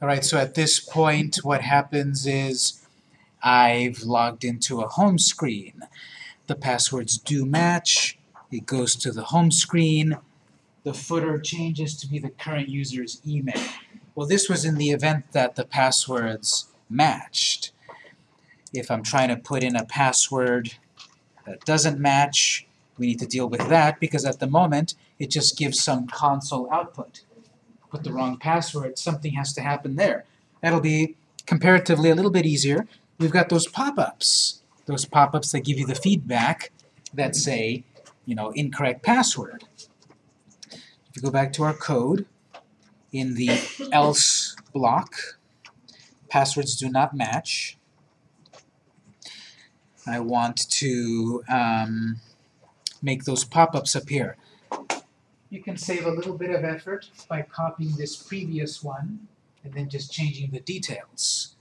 Alright, so at this point what happens is I've logged into a home screen. The passwords do match, it goes to the home screen, the footer changes to be the current user's email. Well, this was in the event that the passwords matched. If I'm trying to put in a password that doesn't match, we need to deal with that because at the moment it just gives some console output. Put the wrong password, something has to happen there. That'll be comparatively a little bit easier. We've got those pop-ups. Those pop-ups that give you the feedback that say, you know, incorrect password. If you go back to our code, in the else block, passwords do not match. I want to um, make those pop-ups appear. You can save a little bit of effort by copying this previous one and then just changing the details.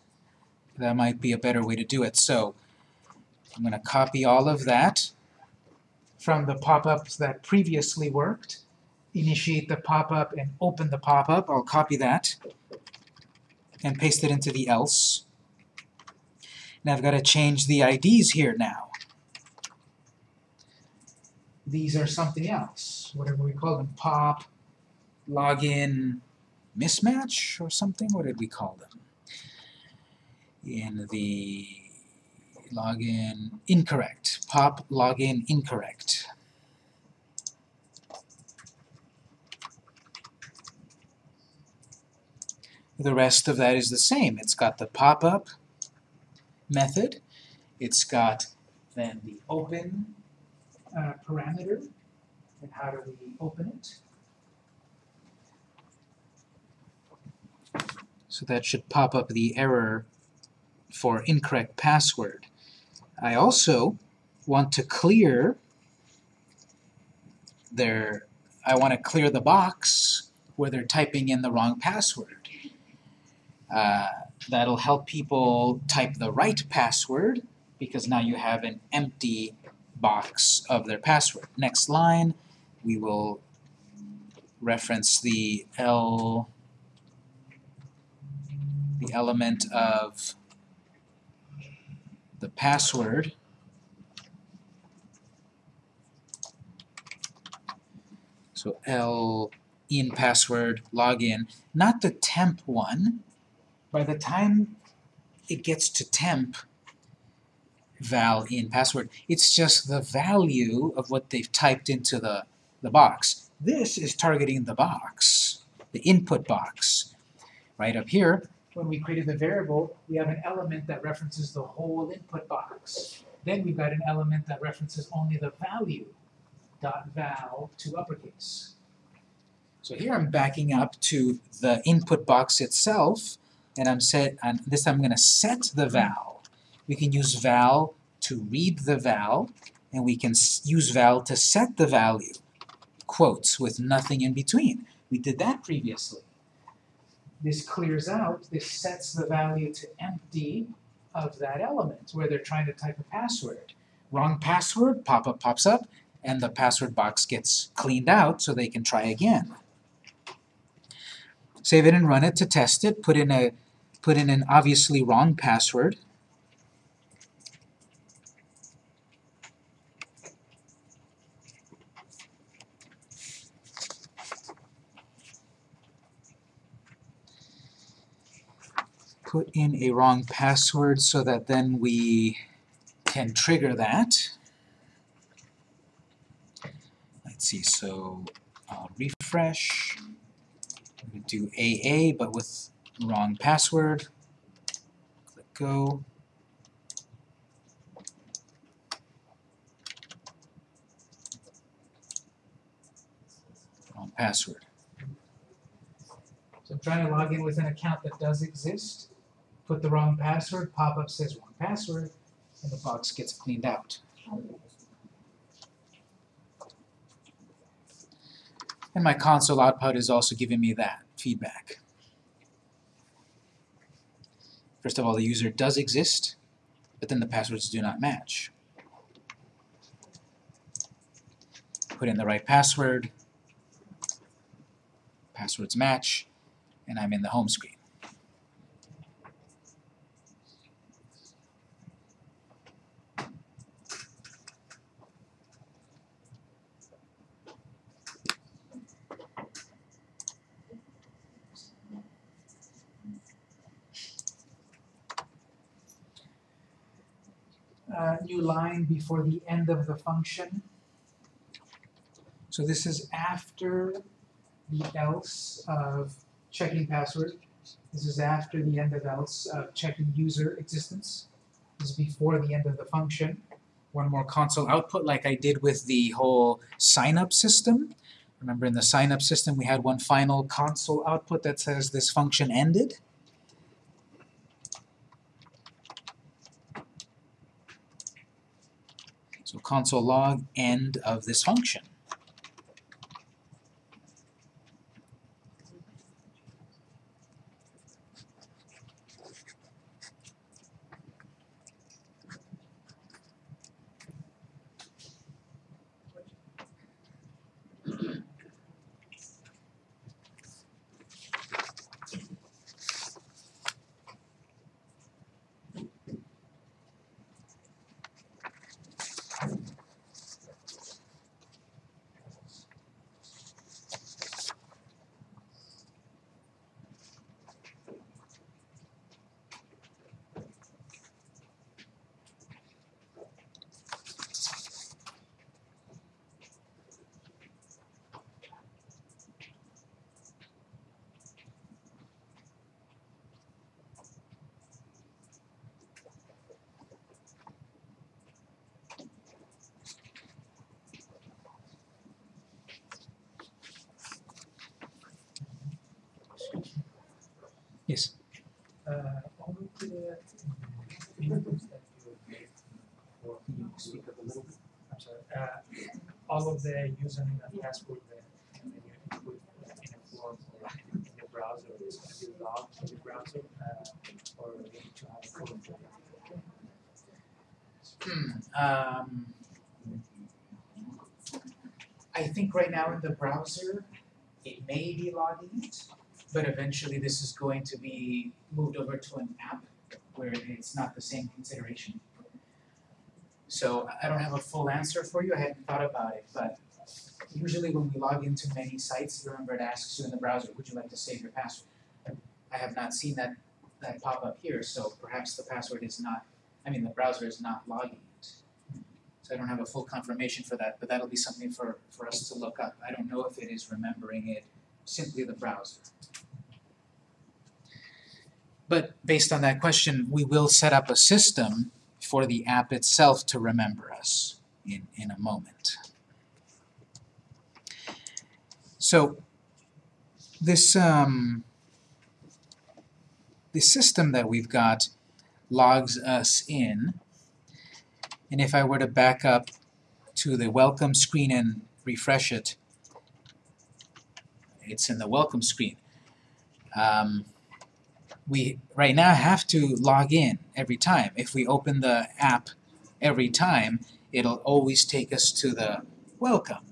That might be a better way to do it. So I'm going to copy all of that from the pop-ups that previously worked, initiate the pop-up and open the pop-up. I'll copy that and paste it into the else. And I've got to change the IDs here now. These are something else, whatever we call them, pop, login, mismatch, or something? What did we call them? In the login incorrect, pop login incorrect. The rest of that is the same. It's got the pop-up method. It's got then the open uh, parameter. And how do we open it? So that should pop up the error for incorrect password. I also want to clear their, I want to clear the box where they're typing in the wrong password. Uh, that'll help people type the right password because now you have an empty box of their password. Next line, we will reference the L, the element of the password so L in password login, not the temp one, by the time it gets to temp val in password, it's just the value of what they've typed into the, the box. This is targeting the box, the input box. Right up here, when we created the variable, we have an element that references the whole input box. Then we've got an element that references only the value, dot val to uppercase. So here I'm backing up to the input box itself, and I'm set, and this I'm going to set the val. We can use val to read the val, and we can use val to set the value. Quotes with nothing in between. We did that previously. This clears out, this sets the value to empty of that element where they're trying to type a password. Wrong password, pop-up pops up, and the password box gets cleaned out so they can try again. Save it and run it to test it, put in a put in an obviously wrong password. Put in a wrong password so that then we can trigger that. Let's see, so I'll refresh. we do AA, but with wrong password. Click go. Wrong password. So I'm trying to log in with an account that does exist. Put the wrong password, pop-up says wrong password, and the box gets cleaned out. And my console output is also giving me that feedback. First of all, the user does exist, but then the passwords do not match. Put in the right password. passwords match, and I'm in the home screen. Uh, new line before the end of the function. So this is after the else of checking password. This is after the end of else of checking user existence. This is before the end of the function. One more console output like I did with the whole sign-up system. Remember in the sign-up system we had one final console output that says this function ended. So console log end of this function. Yes. Uh, all of the inputs that you gave for, can you speak up a little bit? I'm sorry, uh, all of the username and password that you know, you input in a form or in the browser is gonna be logged in the browser, uh, or you need to have a code for that. Hmm, um, I think right now in the browser, it may be logging it, but eventually this is going to be moved over to an app where it's not the same consideration. So I- don't have a full answer for you, I hadn't thought about it, but usually when we log into many sites, remember it asks you in the browser, would you like to save your password? I have not seen that, that pop up here, so perhaps the password is not, I mean, the browser is not logging it. So I don't have a full confirmation for that, but that'll be something for, for us to look up. I don't know if it is remembering it simply the browser. But based on that question, we will set up a system for the app itself to remember us in, in a moment. So this um, the system that we've got logs us in and if I were to back up to the welcome screen and refresh it, it's in the welcome screen. Um, we right now have to log in every time. If we open the app every time, it'll always take us to the welcome,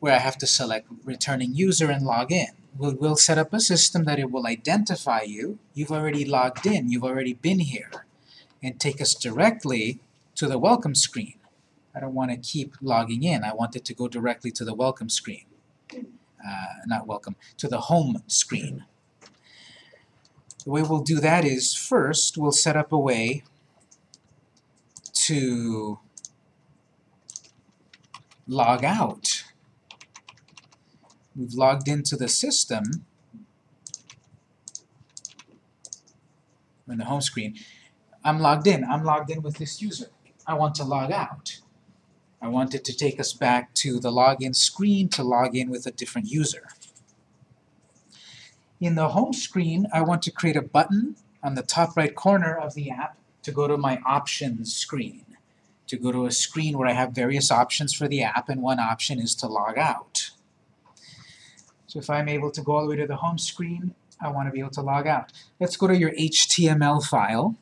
where I have to select returning user and log in. We'll, we'll set up a system that it will identify you. You've already logged in, you've already been here, and take us directly to the welcome screen. I don't want to keep logging in. I want it to go directly to the welcome screen. Uh, not welcome, to the home screen. The way we'll do that is first we'll set up a way to log out. We've logged into the system in the home screen. I'm logged in. I'm logged in with this user. I want to log out. I want it to take us back to the login screen to log in with a different user. In the home screen, I want to create a button on the top right corner of the app to go to my options screen, to go to a screen where I have various options for the app, and one option is to log out. So if I'm able to go all the way to the home screen, I want to be able to log out. Let's go to your HTML file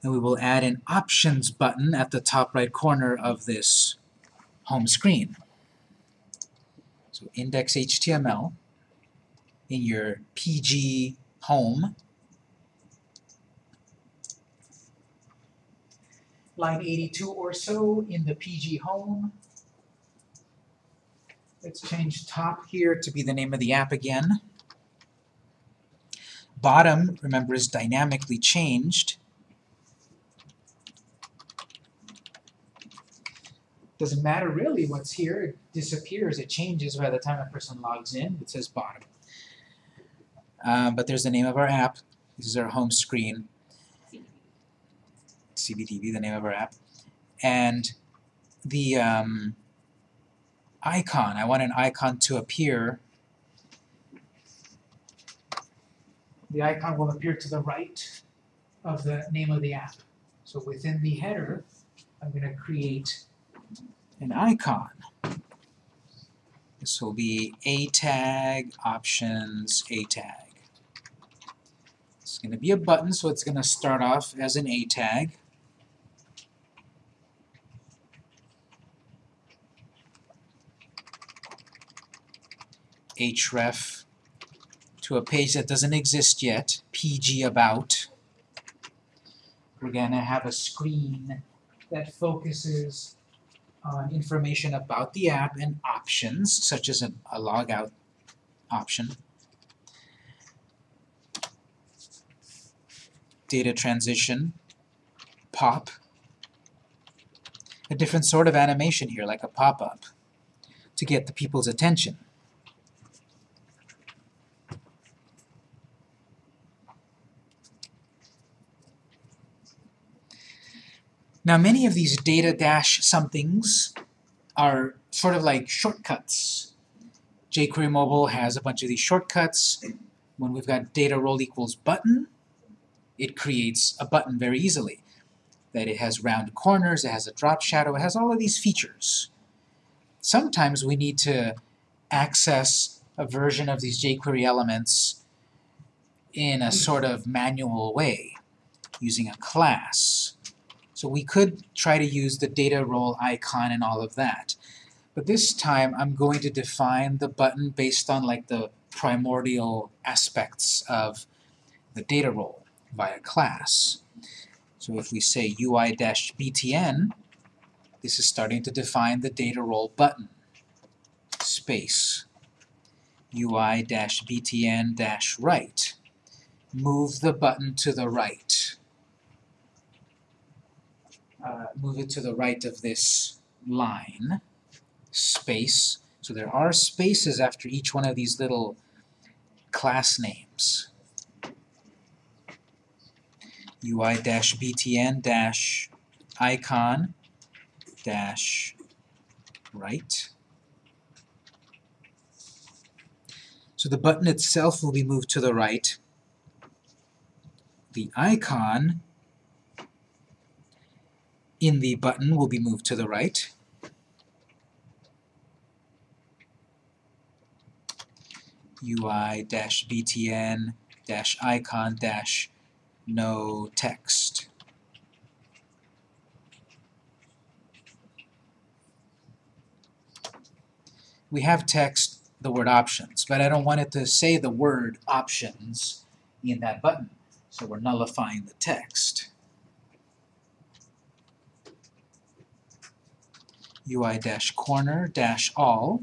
and we will add an options button at the top right corner of this home screen. So index HTML in your PG home. Line 82 or so in the PG home. Let's change top here to be the name of the app again. Bottom, remember, is dynamically changed. Doesn't matter really what's here, it disappears, it changes by the time a person logs in, it says bottom. Uh, but there's the name of our app, this is our home screen. CBDB, the name of our app. And the um, icon, I want an icon to appear. The icon will appear to the right of the name of the app. So within the header, I'm going to create an icon. This will be a tag, options, a tag. It's going to be a button, so it's going to start off as an a tag. href to a page that doesn't exist yet, pg about. We're going to have a screen that focuses on information about the app and options, such as a, a logout option. Data transition, pop. A different sort of animation here, like a pop-up, to get the people's attention. Now many of these data dash somethings are sort of like shortcuts. jQuery Mobile has a bunch of these shortcuts. When we've got data role equals button, it creates a button very easily. That it has round corners, it has a drop shadow, it has all of these features. Sometimes we need to access a version of these jQuery elements in a sort of manual way, using a class. So we could try to use the data role icon and all of that. But this time I'm going to define the button based on like the primordial aspects of the data role via class. So if we say UI-btn, this is starting to define the data role button. Space. UI-btn-right. Move the button to the right uh, move it to the right of this line, space. So there are spaces after each one of these little class names. UI-btn-icon dash right. So the button itself will be moved to the right. The icon in the button will be moved to the right. UI-btn-icon-no text. We have text, the word options, but I don't want it to say the word options in that button, so we're nullifying the text. UI-corner-all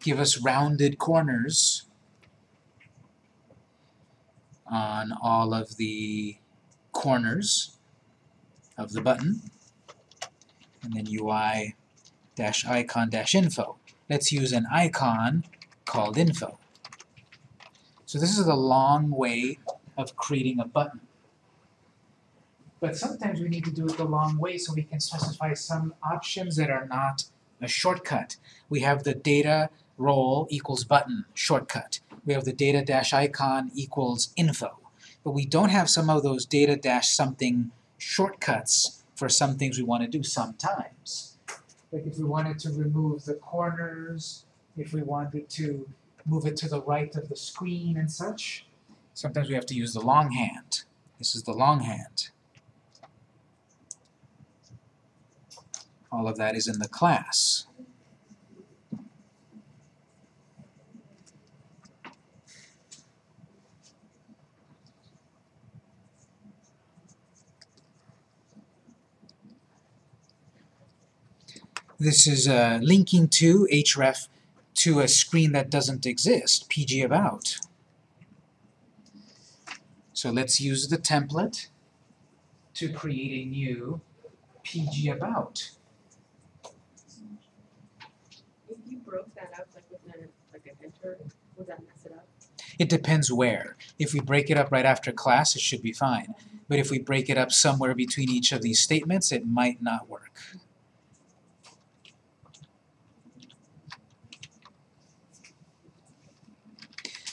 give us rounded corners on all of the corners of the button and then UI-icon-info. Let's use an icon called info. So this is a long way of creating a button. But sometimes we need to do it the long way so we can specify some options that are not a shortcut. We have the data role equals button shortcut. We have the data dash icon equals info. But we don't have some of those data dash something shortcuts for some things we want to do sometimes. Like if we wanted to remove the corners, if we wanted to move it to the right of the screen and such, sometimes we have to use the longhand. This is the longhand. All of that is in the class. This is uh, linking to href to a screen that doesn't exist, PG About. So let's use the template to create a new PG About. If you broke that up like with an like an enter, would that mess it up? It depends where. If we break it up right after class, it should be fine. But if we break it up somewhere between each of these statements, it might not work.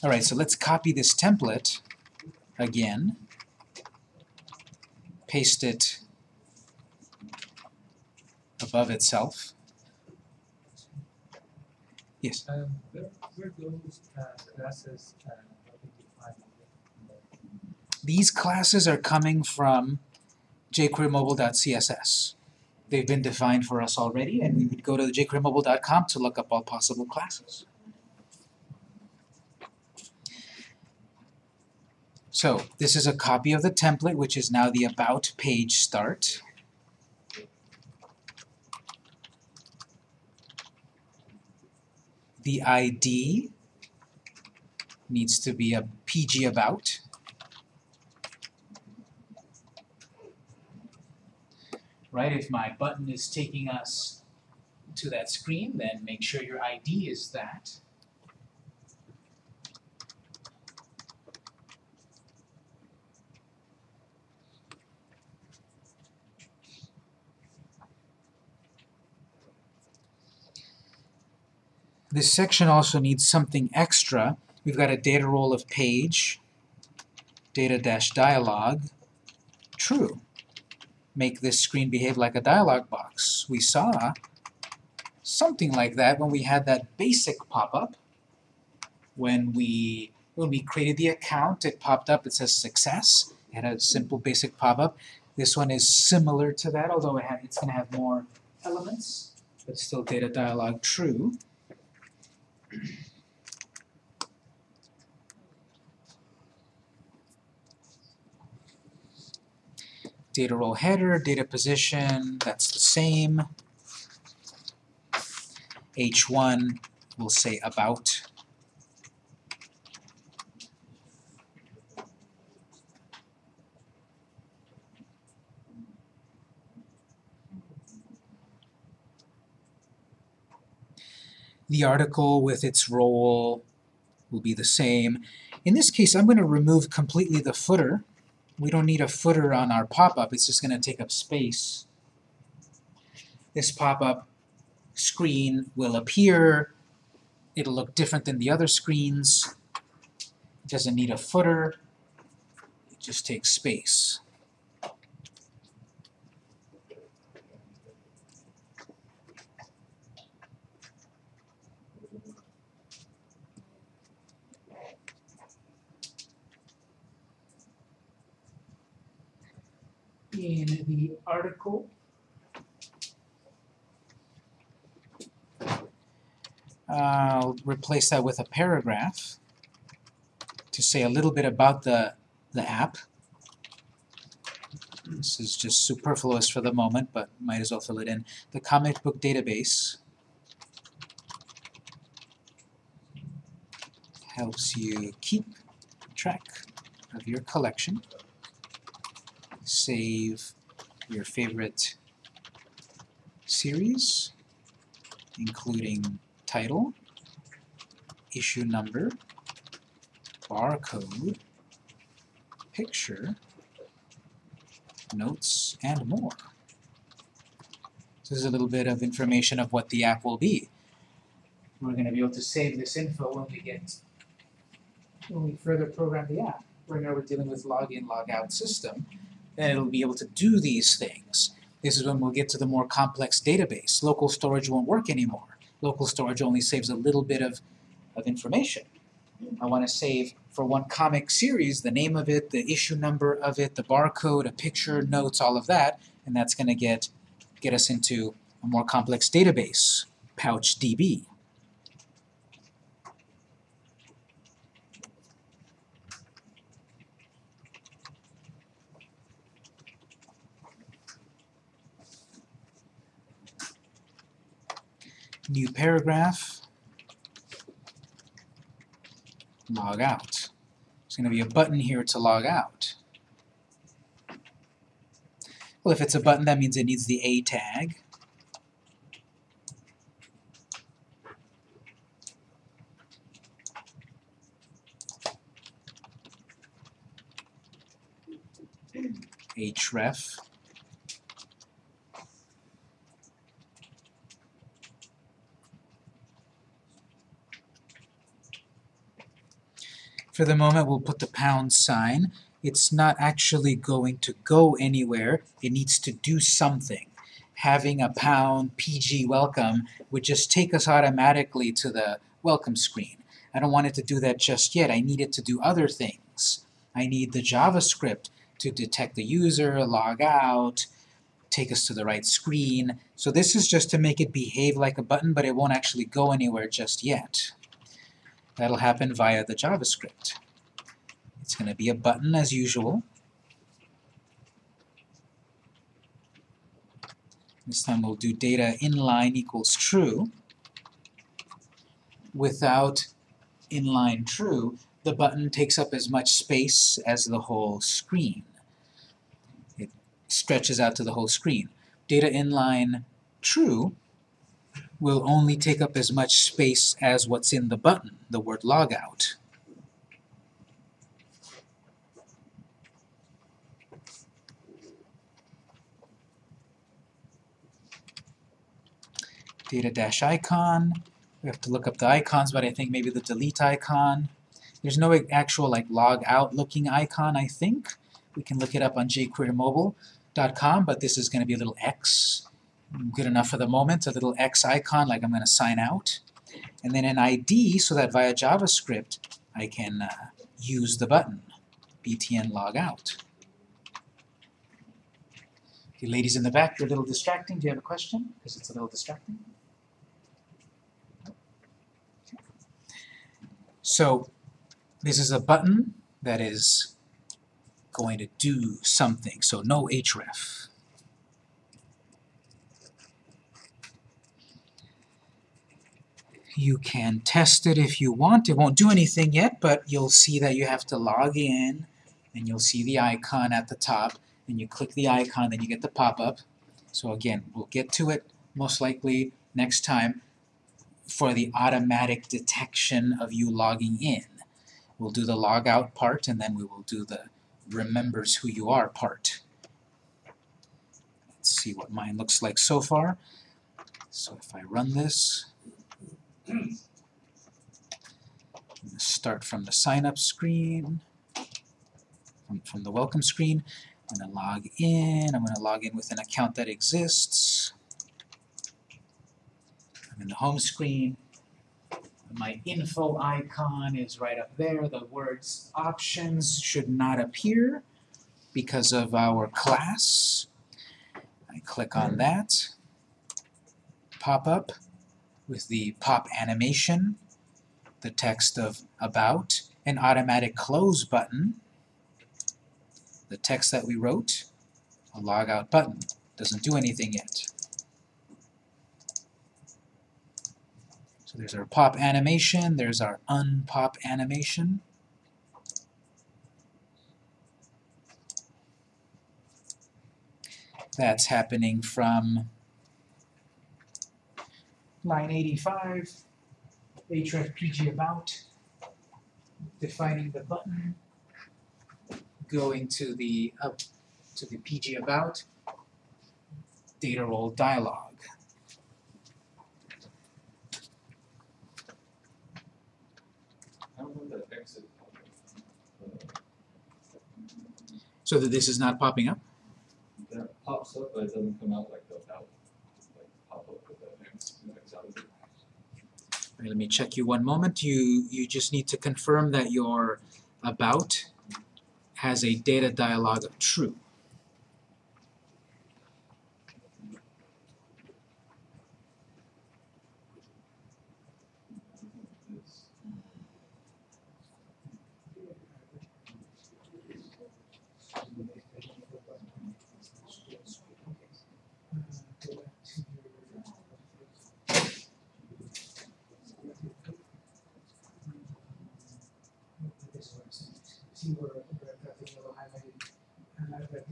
Alright, so let's copy this template again, paste it above itself. Yes? Um, where, where those, uh, classes, uh. These classes are coming from jQueryMobile.css. They've been defined for us already, and we would go to jQueryMobile.com to look up all possible classes. So, this is a copy of the template, which is now the About page start. The ID needs to be a PG About. right? If my button is taking us to that screen, then make sure your ID is that. This section also needs something extra. We've got a data role of page, data-dialog, true make this screen behave like a dialog box. We saw something like that when we had that basic pop-up. When we when we created the account, it popped up, it says success. It had a simple basic pop-up. This one is similar to that, although it it's going to have more elements, but still data dialog true. Data role header, data position, that's the same. H1 will say about. The article with its role will be the same. In this case, I'm going to remove completely the footer we don't need a footer on our pop-up, it's just going to take up space. This pop-up screen will appear, it'll look different than the other screens, it doesn't need a footer, it just takes space. In the article. I'll replace that with a paragraph to say a little bit about the, the app. This is just superfluous for the moment, but might as well fill it in. The comic book database helps you keep track of your collection save your favorite series, including title, issue number, barcode, picture, notes, and more. This is a little bit of information of what the app will be. We're going to be able to save this info when we get when we further program the app. Right now we're dealing with login, logout system, then it'll be able to do these things. This is when we'll get to the more complex database. Local storage won't work anymore. Local storage only saves a little bit of, of information. I want to save for one comic series the name of it, the issue number of it, the barcode, a picture, notes, all of that, and that's going to get get us into a more complex database, PouchDB. New paragraph, log out. There's going to be a button here to log out. Well, if it's a button, that means it needs the A tag. href. For the moment, we'll put the pound sign. It's not actually going to go anywhere. It needs to do something. Having a pound PG welcome would just take us automatically to the welcome screen. I don't want it to do that just yet. I need it to do other things. I need the JavaScript to detect the user, log out, take us to the right screen. So this is just to make it behave like a button, but it won't actually go anywhere just yet. That'll happen via the JavaScript. It's going to be a button as usual. This time we'll do data inline equals true. Without inline true, the button takes up as much space as the whole screen. It stretches out to the whole screen. Data inline true will only take up as much space as what's in the button, the word logout. Data dash icon, we have to look up the icons, but I think maybe the delete icon. There's no actual like log out looking icon, I think. We can look it up on jquerymobile.com, but this is going to be a little X. Good enough for the moment, a little X icon like I'm going to sign out. And then an ID so that via JavaScript I can uh, use the button, btn log out. Okay, ladies in the back, you're a little distracting. Do you have a question? Because it's a little distracting. So this is a button that is going to do something, so no href. You can test it if you want. It won't do anything yet, but you'll see that you have to log in, and you'll see the icon at the top, and you click the icon, then you get the pop-up. So again, we'll get to it most likely next time for the automatic detection of you logging in. We'll do the log out part, and then we will do the remembers who you are part. Let's see what mine looks like so far. So if I run this, start from the sign up screen, from, from the welcome screen. I'm going to log in. I'm going to log in with an account that exists. I'm in the home screen. My info icon is right up there. The words options should not appear because of our class. I click on that. Pop up with the pop animation, the text of about, an automatic close button, the text that we wrote, a logout button. Doesn't do anything yet. So there's our pop animation, there's our unpop animation. That's happening from line 85, href pg about, defining the button, going to the up to the pg about, data role dialog. That? So that this is not popping up? That pops up, but it doesn't come out like the out, like pop up with the X, X out of it. Right, let me check you one moment. You you just need to confirm that your about has a data dialog of true.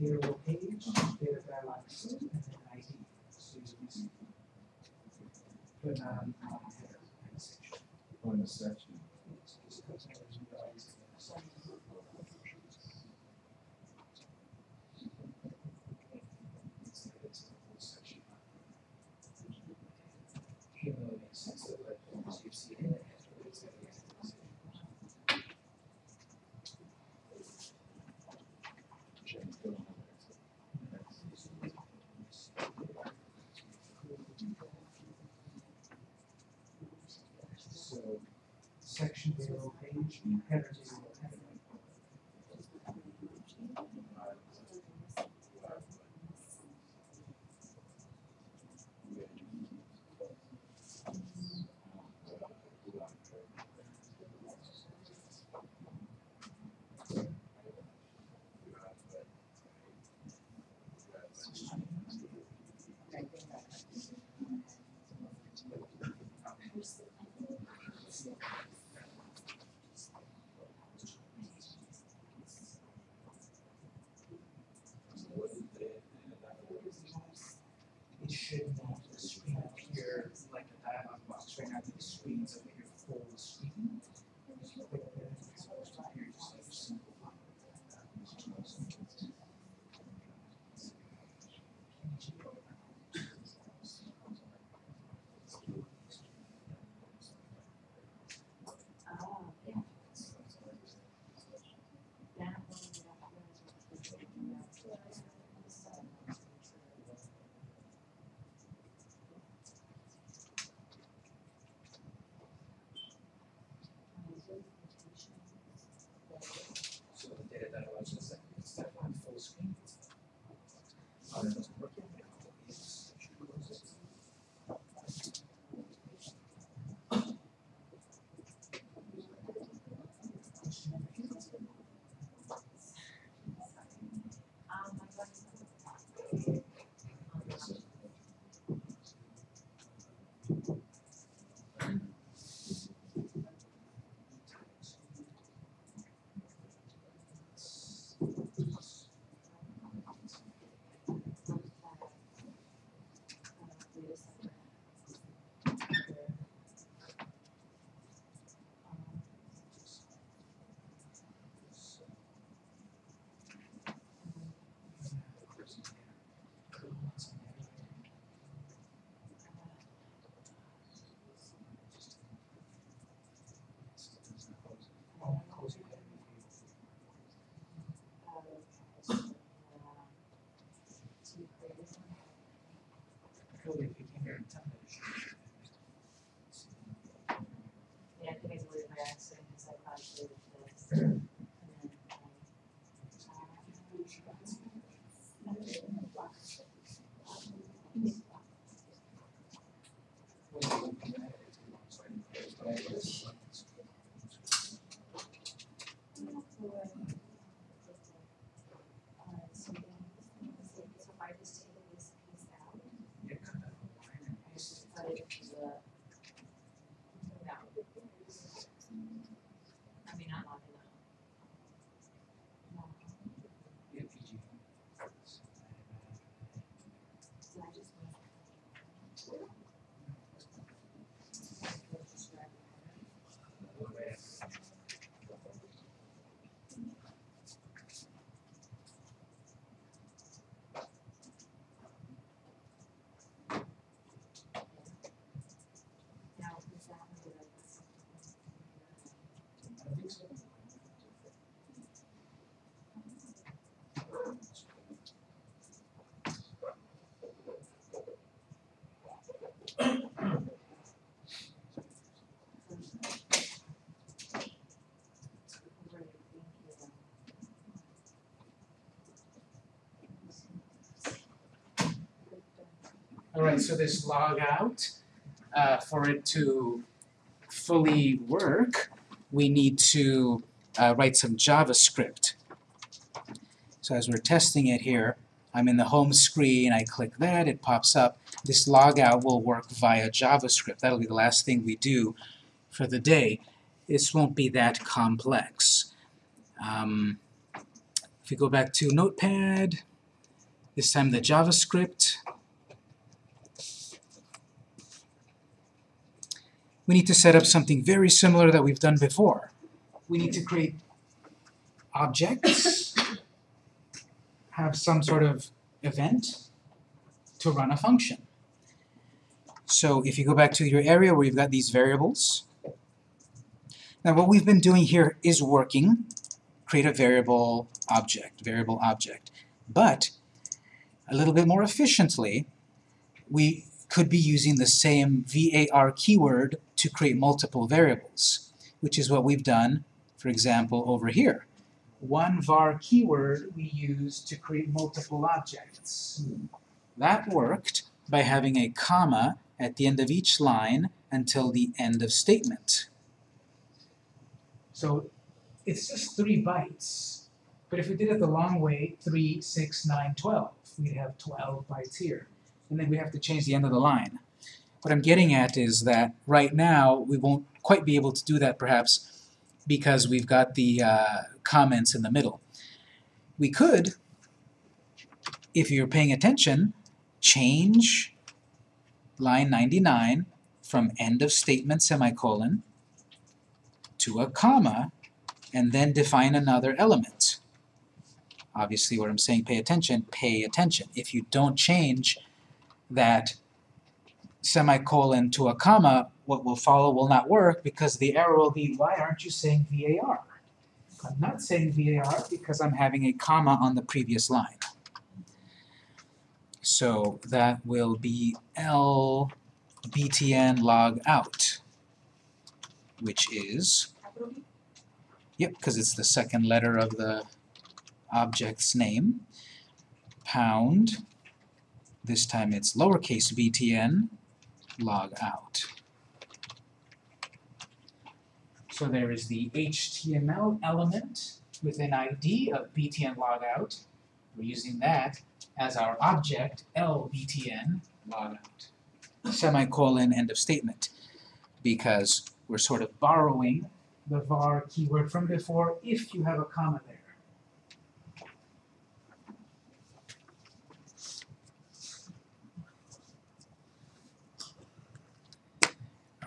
Row page, data dialogues, and then ID. So you can see. But not on, the header. On the section. to their If you came here and tell me. it should- Yeah, I think I deleted by accident because I thought I deleted this. And then, um, so then, so if I just take this piece out, Yeah, cut that whole line and paste it. put it into the. No. I mean, not long enough. No, Yeah, PG. so I just. Now, is that one that I was- I think so. Right, thank you. All right, so this log out, uh, for it to fully work, we need to uh, write some JavaScript. So as we're testing it here, I'm in the home screen, I click that, it pops up. This log out will work via JavaScript. That'll be the last thing we do for the day. This won't be that complex. Um, if we go back to Notepad, this time the JavaScript, we need to set up something very similar that we've done before. We need to create objects, have some sort of event to run a function. So if you go back to your area where you've got these variables, now what we've been doing here is working, create a variable object, variable object. But a little bit more efficiently, we could be using the same var keyword to create multiple variables, which is what we've done, for example, over here. One var keyword we use to create multiple objects. That worked by having a comma at the end of each line until the end of statement. So it's just three bytes. But if we did it the long way, 3, 6, 9, 12, we'd have 12 bytes here. And then we have to change the end of the line. What I'm getting at is that right now we won't quite be able to do that perhaps because we've got the uh, comments in the middle. We could, if you're paying attention, change line 99 from end of statement semicolon to a comma and then define another element. Obviously what I'm saying, pay attention, pay attention. If you don't change that semicolon to a comma, what will follow will not work because the error will be, why aren't you saying VAR? I'm not saying VAR because I'm having a comma on the previous line. So that will be L btn log out, which is, yep, because it's the second letter of the object's name, pound, this time it's lowercase btn, log out. So there is the HTML element with an ID of btn log out. We're using that as our object, lbtn log out. Semicolon, end of statement. Because we're sort of borrowing the var keyword from before if you have a comma there.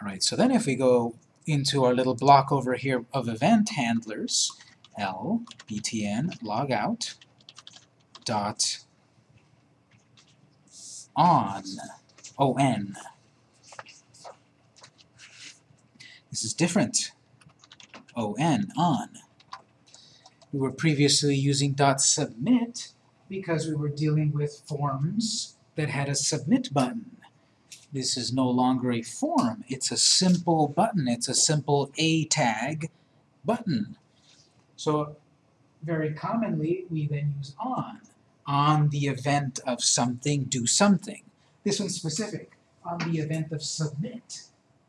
Alright, so then if we go into our little block over here of event handlers, L, btn, logout, dot, on, on. This is different. on, on. We were previously using dot submit because we were dealing with forms that had a submit button. This is no longer a form, it's a simple button, it's a simple A tag button. So very commonly we then use on. On the event of something, do something. This one's specific. On the event of submit,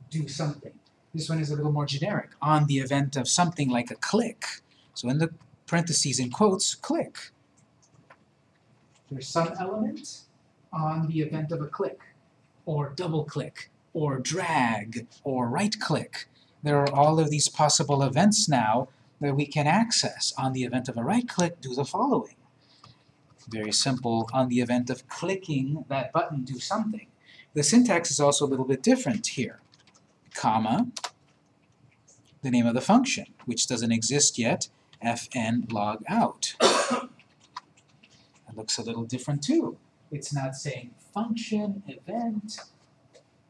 do something. This one is a little more generic. On the event of something like a click. So in the parentheses in quotes, click. There's some element on the event of a click or double click, or drag, or right click. There are all of these possible events now that we can access. On the event of a right click, do the following. Very simple. On the event of clicking that button, do something. The syntax is also a little bit different here. Comma, the name of the function, which doesn't exist yet, fn log out. It looks a little different too. It's not saying function, event,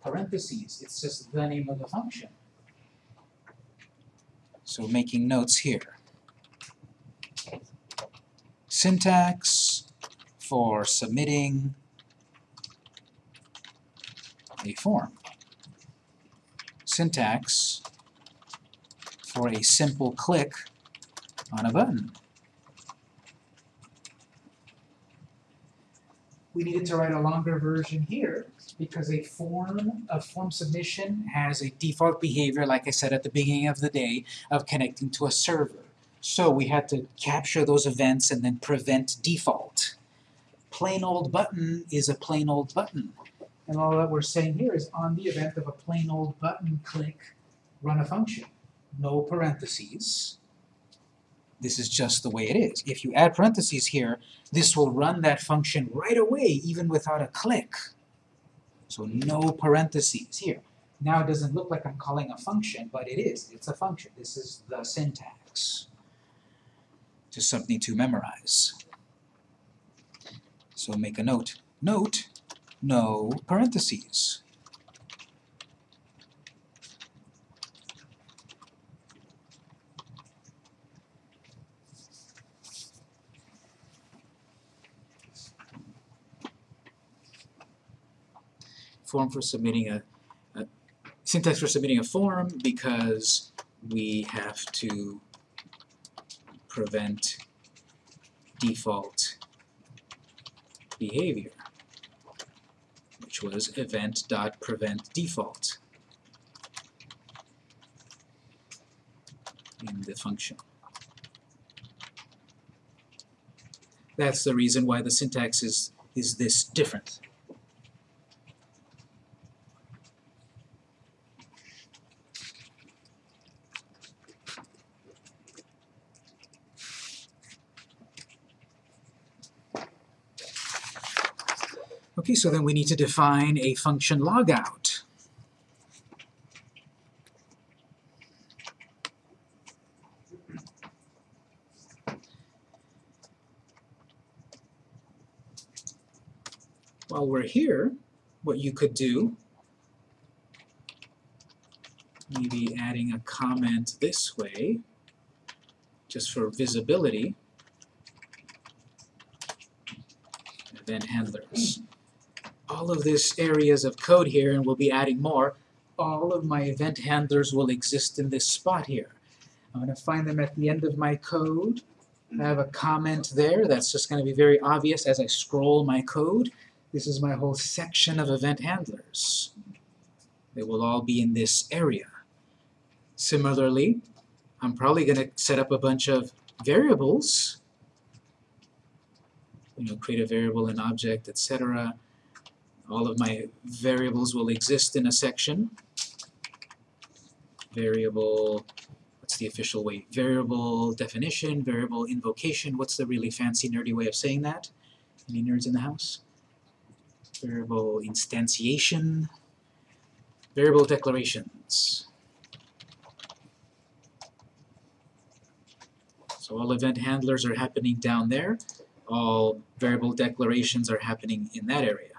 parentheses. It's just the name of the function. So making notes here. Syntax for submitting a form. Syntax for a simple click on a button. We needed to write a longer version here because a form, a form submission has a default behavior, like I said at the beginning of the day, of connecting to a server. So we had to capture those events and then prevent default. Plain old button is a plain old button. And all that we're saying here is on the event of a plain old button click, run a function. No parentheses. This is just the way it is. If you add parentheses here, this will run that function right away, even without a click. So no parentheses here. Now it doesn't look like I'm calling a function, but it is. It's a function. This is the syntax. Just something to memorize. So make a note. Note, no parentheses. Form for submitting a, a syntax for submitting a form because we have to prevent default behavior, which was event.prevent default in the function. That's the reason why the syntax is, is this different. So then we need to define a function logout. While we're here, what you could do, maybe adding a comment this way, just for visibility, event handlers all of this areas of code here, and we'll be adding more, all of my event handlers will exist in this spot here. I'm going to find them at the end of my code. I have a comment there that's just going to be very obvious as I scroll my code. This is my whole section of event handlers. They will all be in this area. Similarly, I'm probably going to set up a bunch of variables. You know, create a variable, an object, etc. All of my variables will exist in a section. Variable, what's the official way? Variable definition, variable invocation. What's the really fancy nerdy way of saying that? Any nerds in the house? Variable instantiation, variable declarations. So all event handlers are happening down there. All variable declarations are happening in that area.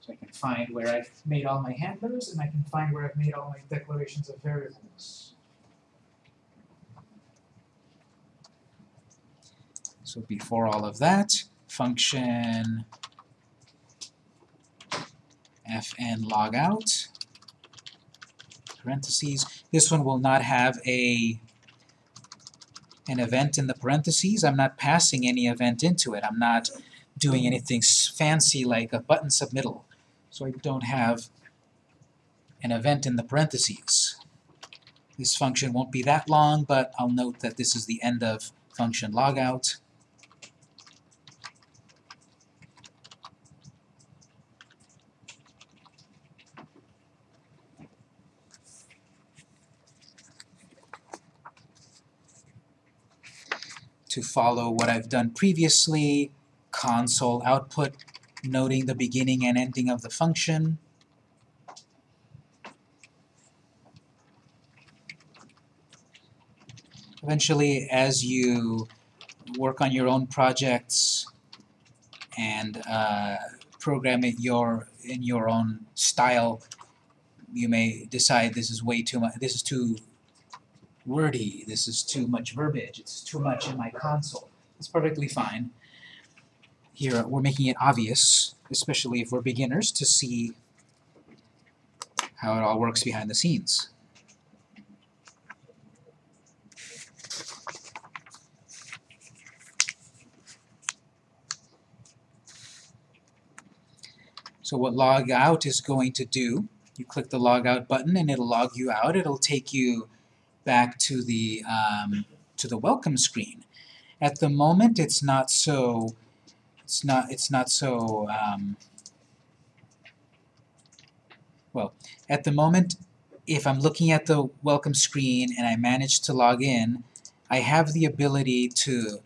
So I can find where I've made all my handlers, and I can find where I've made all my declarations of variables. So before all of that, function fn logout, parentheses. This one will not have a an event in the parentheses. I'm not passing any event into it. I'm not doing anything fancy like a button submittal. So I don't have an event in the parentheses. This function won't be that long, but I'll note that this is the end of function logout. To follow what I've done previously, console output noting the beginning and ending of the function. Eventually, as you work on your own projects and uh, program it your in your own style, you may decide this is way too much. This is too wordy. This is too much verbiage. It's too much in my console. It's perfectly fine here we're making it obvious, especially if we're beginners, to see how it all works behind the scenes. So what log out is going to do, you click the log out button and it'll log you out. It'll take you back to the um, to the welcome screen. At the moment, it's not so it's not it's not so um, well, at the moment, if I'm looking at the welcome screen and I manage to log in, I have the ability to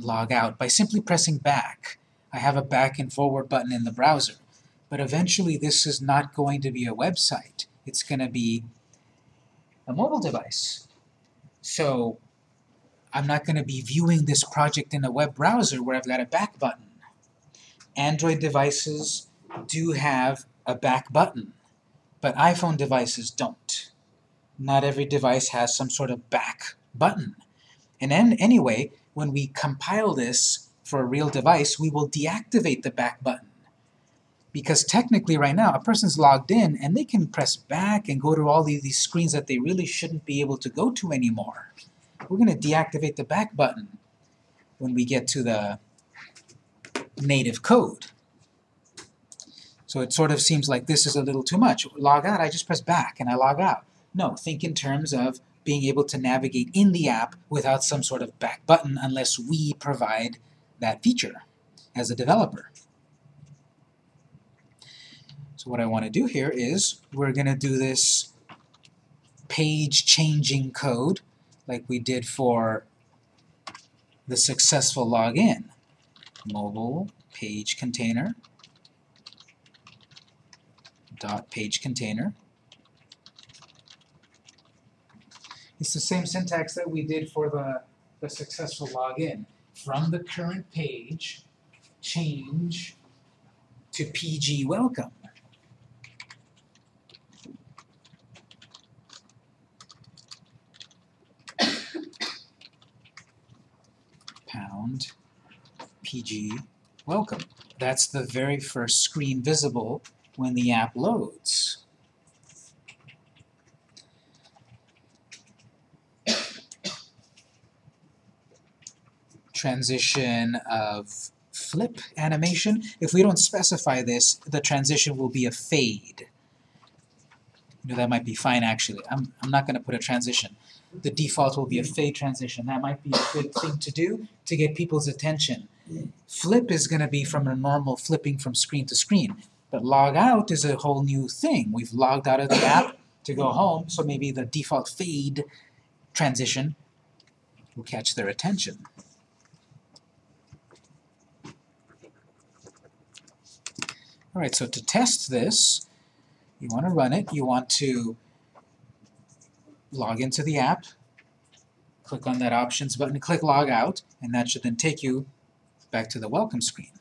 log out by simply pressing back. I have a back and forward button in the browser. But eventually this is not going to be a website. It's going to be a mobile device. So I'm not going to be viewing this project in a web browser where I've got a back button. Android devices do have a back button, but iPhone devices don't. Not every device has some sort of back button. And then anyway, when we compile this for a real device, we will deactivate the back button. Because technically right now, a person's logged in and they can press back and go to all these, these screens that they really shouldn't be able to go to anymore. We're going to deactivate the back button when we get to the native code. So it sort of seems like this is a little too much. Log out, I just press back and I log out. No, think in terms of being able to navigate in the app without some sort of back button unless we provide that feature as a developer. So what I want to do here is we're going to do this page changing code like we did for the successful login. Mobile page container dot page container. It's the same syntax that we did for the, the successful login. From the current page, change to PG welcome. Pound PG welcome. That's the very first screen visible when the app loads. Transition of flip animation. If we don't specify this, the transition will be a fade. You know, that might be fine actually. I'm, I'm not going to put a transition. The default will be a fade transition. That might be a good thing to do to get people's attention. Flip is going to be from a normal flipping from screen to screen. But log out is a whole new thing. We've logged out of the app to go home, so maybe the default fade transition will catch their attention. Alright, so to test this, you want to run it, you want to log into the app, click on that options button, click log out, and that should then take you back to the welcome screen.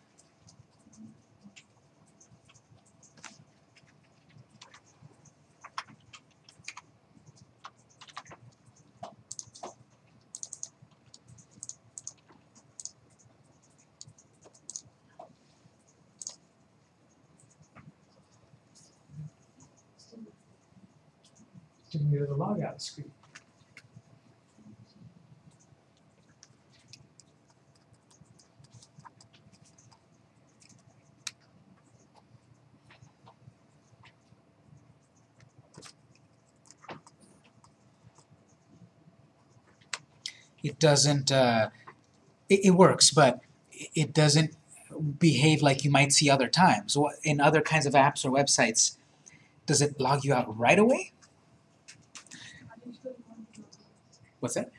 to near the logout screen. It doesn't, uh, it, it works, but it doesn't behave like you might see other times. In other kinds of apps or websites, does it log you out right away? What's that?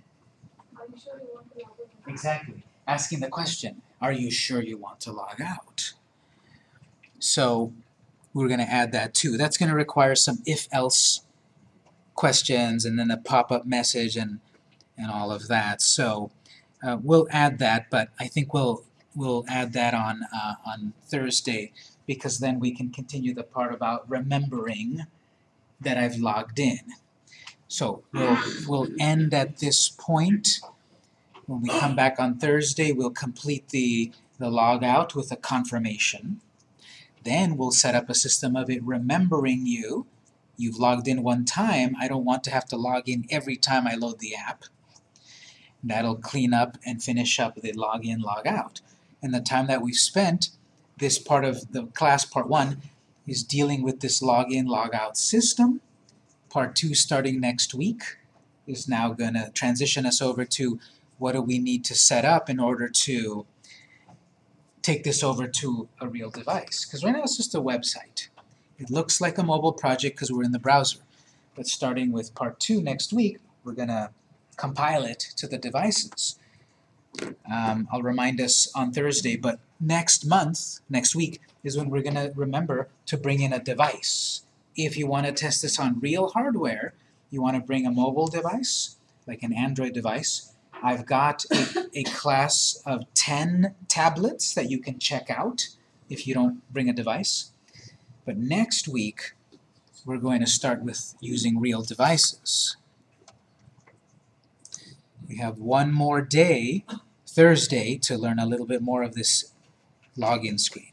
Exactly. Asking the question, are you sure you want to log out? So we're going to add that too. That's going to require some if-else questions and then a pop-up message and, and all of that. So uh, we'll add that, but I think we'll we'll add that on uh, on Thursday because then we can continue the part about remembering that I've logged in. So we'll we'll end at this point. When we come back on Thursday, we'll complete the the log out with a confirmation. Then we'll set up a system of it remembering you. You've logged in one time, I don't want to have to log in every time I load the app. That'll clean up and finish up the login, log out. And the time that we've spent, this part of the class, part one, is dealing with this login, log out system. Part two, starting next week, is now going to transition us over to what do we need to set up in order to take this over to a real device. Because right now it's just a website. It looks like a mobile project because we're in the browser. But starting with part two next week, we're gonna compile it to the devices. Um, I'll remind us on Thursday, but next month, next week, is when we're gonna remember to bring in a device. If you wanna test this on real hardware, you wanna bring a mobile device, like an Android device. I've got a, a class of ten tablets that you can check out if you don't bring a device. But next week, we're going to start with using real devices. We have one more day, Thursday, to learn a little bit more of this login screen.